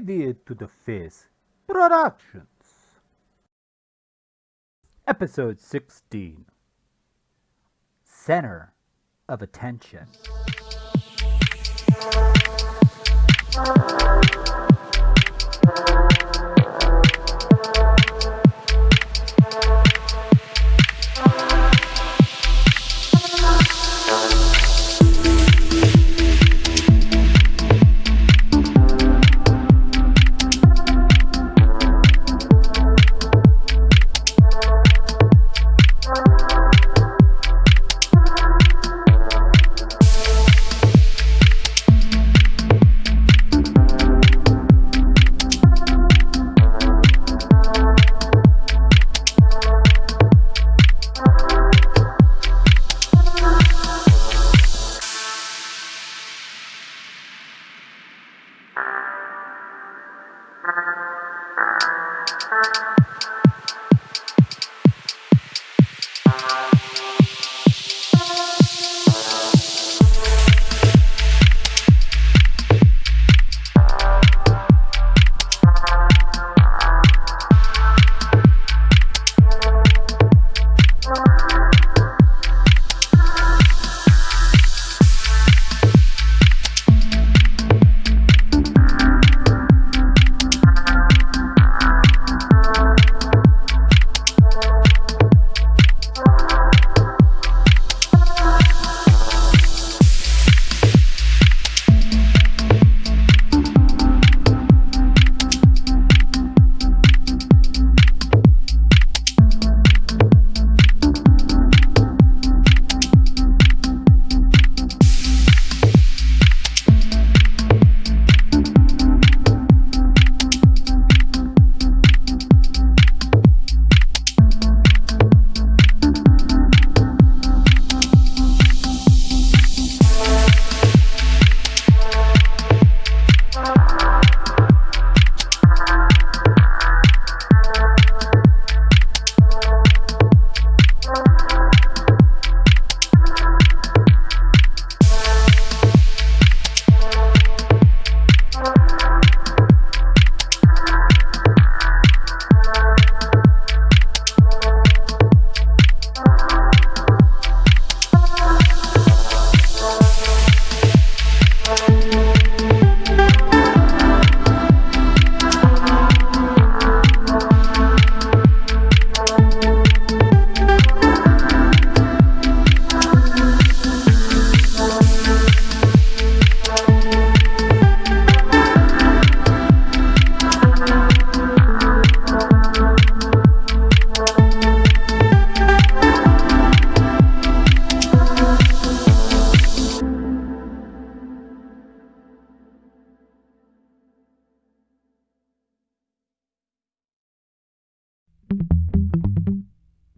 Idiot to the Face Productions. Episode 16 Center of Attention.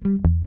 Mm-hmm.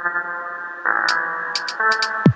Thank you.